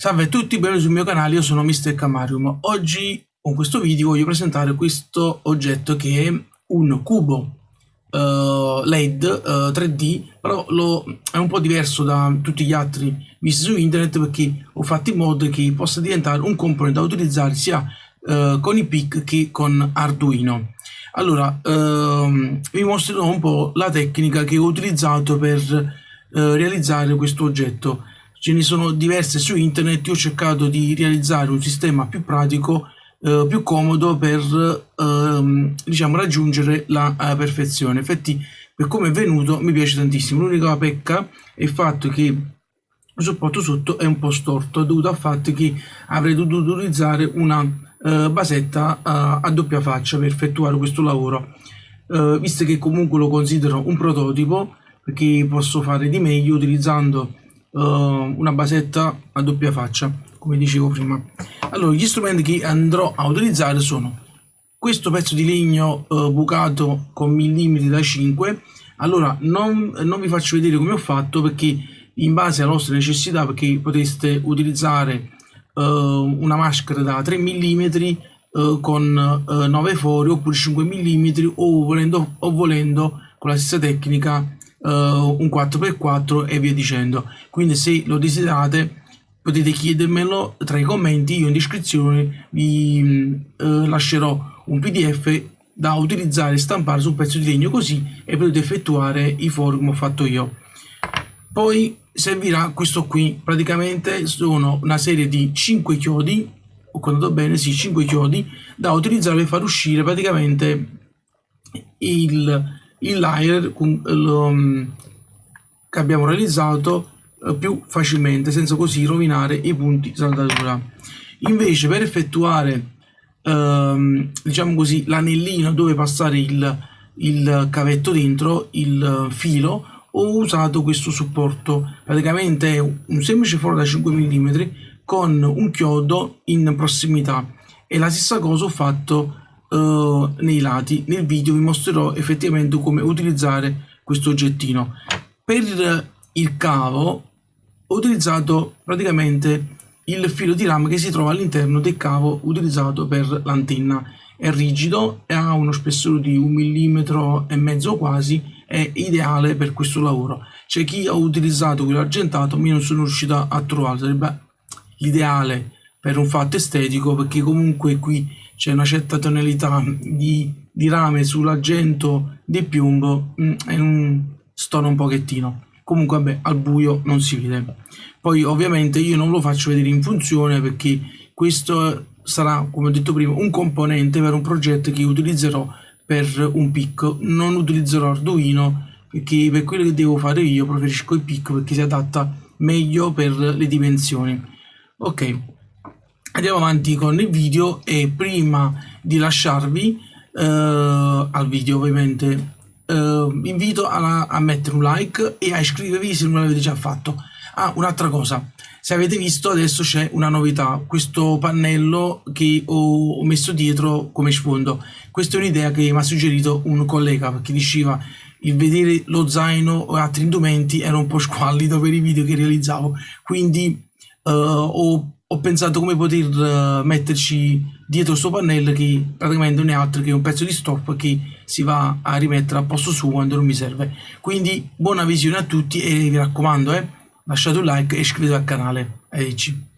Salve a tutti, benvenuti sul mio canale, io sono Mr. Camarium. Oggi con questo video voglio presentare questo oggetto che è un cubo uh, LED uh, 3D, però lo, è un po' diverso da tutti gli altri visti su internet perché ho fatto in modo che possa diventare un componente da utilizzare sia uh, con i PIC che con Arduino. Allora, ehm, vi mostrerò un po' la tecnica che ho utilizzato per eh, realizzare questo oggetto ce ne sono diverse su internet, io ho cercato di realizzare un sistema più pratico, eh, più comodo per ehm, diciamo raggiungere la eh, perfezione. Infatti per come è venuto mi piace tantissimo, l'unica pecca è il fatto che il supporto sotto è un po' storto, dovuto al fatto che avrei dovuto utilizzare una eh, basetta eh, a doppia faccia per effettuare questo lavoro. Eh, visto che comunque lo considero un prototipo, perché posso fare di meglio utilizzando una basetta a doppia faccia come dicevo prima. Allora gli strumenti che andrò a utilizzare sono questo pezzo di legno uh, bucato con millimetri da 5 allora non, non vi faccio vedere come ho fatto perché in base alle vostre necessità perché potreste utilizzare uh, una maschera da 3 mm uh, con uh, 9 fori oppure 5 mm o volendo, o volendo con la stessa tecnica un 4x4 e via dicendo. Quindi se lo desiderate potete chiedermelo tra i commenti io in descrizione vi uh, lascerò un pdf da utilizzare e stampare su un pezzo di legno così e potete effettuare i fori come ho fatto io. Poi servirà questo qui. Praticamente sono una serie di 5 chiodi ho contato bene sì 5 chiodi da utilizzare per far uscire praticamente il il layer mm, che abbiamo realizzato eh, più facilmente senza così rovinare i punti saldatura. Invece per effettuare ehm, diciamo così l'anellino dove passare il, il cavetto dentro il filo ho usato questo supporto. Praticamente è un semplice foro da 5 mm con un chiodo in prossimità. E la stessa cosa ho fatto uh, nei lati. Nel video vi mostrerò effettivamente come utilizzare questo oggettino. Per il cavo ho utilizzato praticamente il filo di rame che si trova all'interno del cavo utilizzato per l'antenna. È rigido e ha uno spessore di un millimetro e mezzo quasi, è ideale per questo lavoro. C'è chi ha utilizzato quello argentato, ma io non sono riuscito a trovarlo, sarebbe l'ideale per un fatto estetico perché comunque qui c'è una certa tonalità di, di rame sull'argento di piombo mm, e un stona un pochettino. Comunque vabbè al buio non si vede. Poi ovviamente io non lo faccio vedere in funzione perché questo sarà come ho detto prima un componente per un progetto che utilizzerò per un PIC non utilizzerò Arduino perché per quello che devo fare io preferisco il PIC perché si adatta meglio per le dimensioni. Ok andiamo avanti con il video e prima di lasciarvi eh, al video ovviamente eh, vi invito a, a, mettere un like e a iscrivervi se non l'avete già fatto. Ah un'altra cosa se avete visto adesso c'è una novità questo pannello che ho, messo dietro come sfondo. Questa è un'idea che mi ha suggerito un collega perché diceva il vedere lo zaino o altri indumenti era un po' squallido per i video che realizzavo quindi uh, ho ho pensato come poter uh, metterci dietro questo pannello che praticamente non è altro che un pezzo di stop che si va a rimettere a posto suo quando non mi serve. Quindi buona visione a tutti e vi raccomando eh, lasciate un like e iscrivetevi al canale. Arrivederci